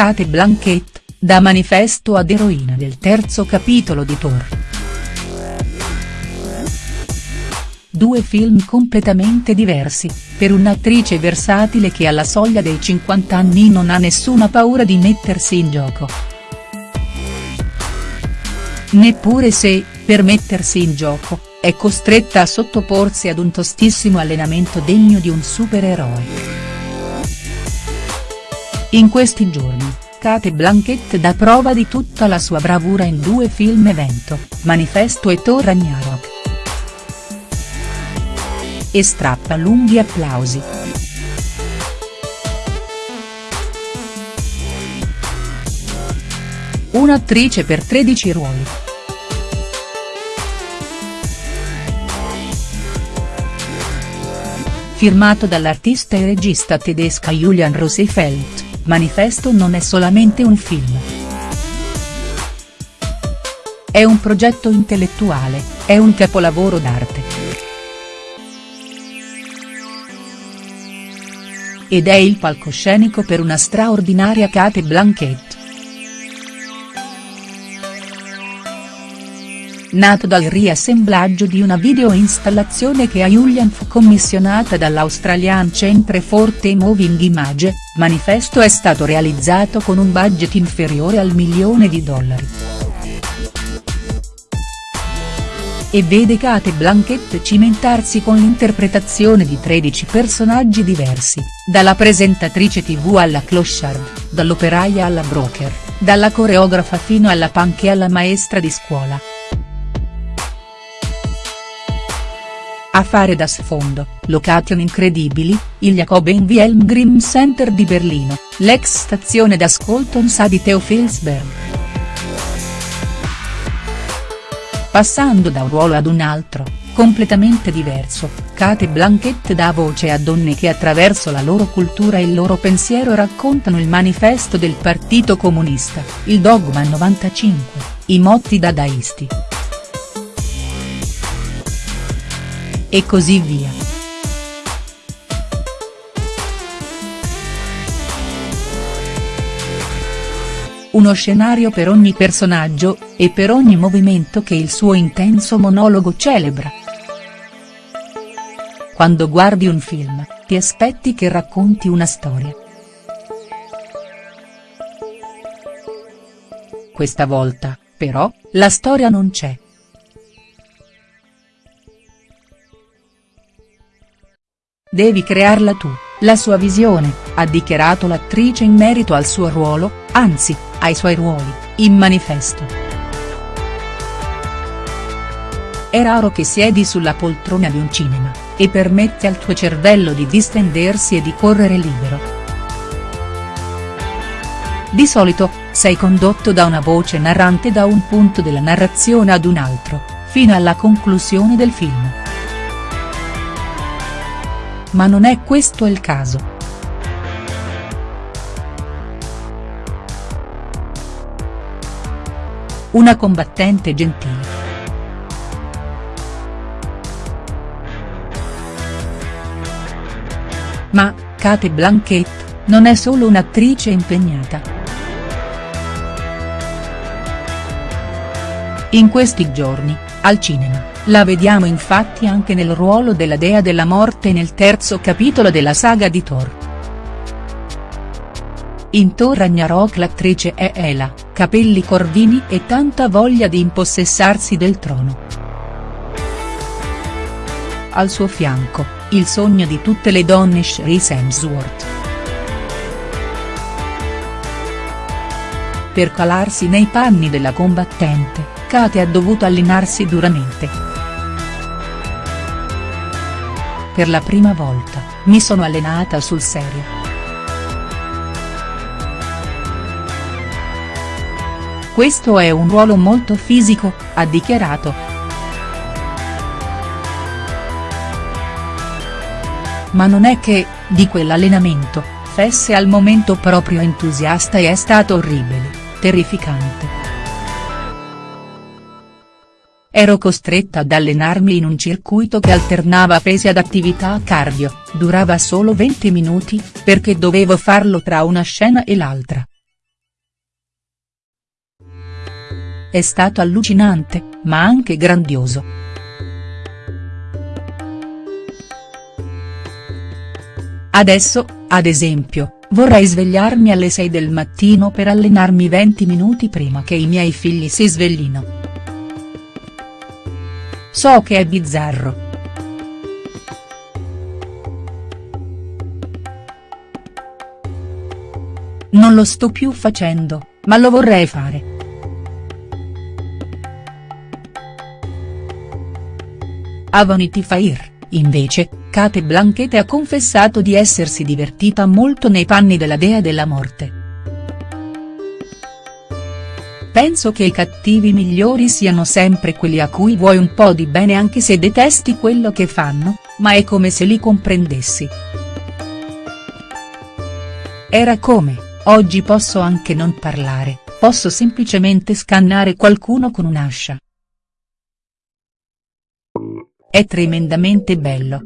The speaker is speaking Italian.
Kate Blanchett, da manifesto ad eroina del terzo capitolo di Thor. Due film completamente diversi, per un'attrice versatile che alla soglia dei 50 anni non ha nessuna paura di mettersi in gioco. Neppure se, per mettersi in gioco, è costretta a sottoporsi ad un tostissimo allenamento degno di un supereroe. In questi giorni, Kate Blanchett dà prova di tutta la sua bravura in due film evento, Manifesto e Thor Ragnarok. E strappa lunghi applausi. Un'attrice per 13 ruoli. Firmato dall'artista e regista tedesca Julian Rosenfeld. Manifesto non è solamente un film. È un progetto intellettuale, è un capolavoro d'arte. Ed è il palcoscenico per una straordinaria Kate Blanchett. Nato dal riassemblaggio di una videoinstallazione che a Julian fu commissionata dall'Australian Centre for the Moving Image, Manifesto è stato realizzato con un budget inferiore al milione di dollari. E vede Kate Blanchett cimentarsi con l'interpretazione di 13 personaggi diversi, dalla presentatrice tv alla clochard, dall'operaia alla broker, dalla coreografa fino alla punk e alla maestra di scuola. A fare da sfondo, location incredibili, il Jacoben Wilhelm Center di Berlino, l'ex stazione d'ascolto NSA di Theophilsberg. Passando da un ruolo ad un altro, completamente diverso, Kate Blanchett dà voce a donne che attraverso la loro cultura e il loro pensiero raccontano il manifesto del Partito Comunista, il Dogma 95, i motti dadaisti. E così via. Uno scenario per ogni personaggio, e per ogni movimento che il suo intenso monologo celebra. Quando guardi un film, ti aspetti che racconti una storia. Questa volta, però, la storia non c'è. Devi crearla tu, la sua visione, ha dichiarato l'attrice in merito al suo ruolo, anzi, ai suoi ruoli, in manifesto. È raro che siedi sulla poltrona di un cinema, e permette al tuo cervello di distendersi e di correre libero. Di solito, sei condotto da una voce narrante da un punto della narrazione ad un altro, fino alla conclusione del film. Ma non è questo il caso. Una combattente gentile. Ma, Kate Blanchett, non è solo un'attrice impegnata. In questi giorni, al cinema, la vediamo infatti anche nel ruolo della dea della morte nel terzo capitolo della saga di Thor. In Thor Ragnarok l'attrice è Ela, capelli corvini e tanta voglia di impossessarsi del trono. Al suo fianco, il sogno di tutte le donne Chris Hemsworth. Per calarsi nei panni della combattente, Kate ha dovuto allenarsi duramente. Per la prima volta, mi sono allenata sul serio. Questo è un ruolo molto fisico, ha dichiarato. Ma non è che, di quell'allenamento, fesse al momento proprio entusiasta e è stato orribile, terrificante. Ero costretta ad allenarmi in un circuito che alternava pesi ad attività cardio, durava solo 20 minuti, perché dovevo farlo tra una scena e l'altra. È stato allucinante, ma anche grandioso. Adesso, ad esempio, vorrei svegliarmi alle 6 del mattino per allenarmi 20 minuti prima che i miei figli si sveglino. So che è bizzarro. Non lo sto più facendo, ma lo vorrei fare. A Vanity Fair, invece, Kate Blanchett ha confessato di essersi divertita molto nei panni della dea della morte. Penso che i cattivi migliori siano sempre quelli a cui vuoi un po' di bene anche se detesti quello che fanno, ma è come se li comprendessi. Era come, oggi posso anche non parlare, posso semplicemente scannare qualcuno con un'ascia. È tremendamente bello.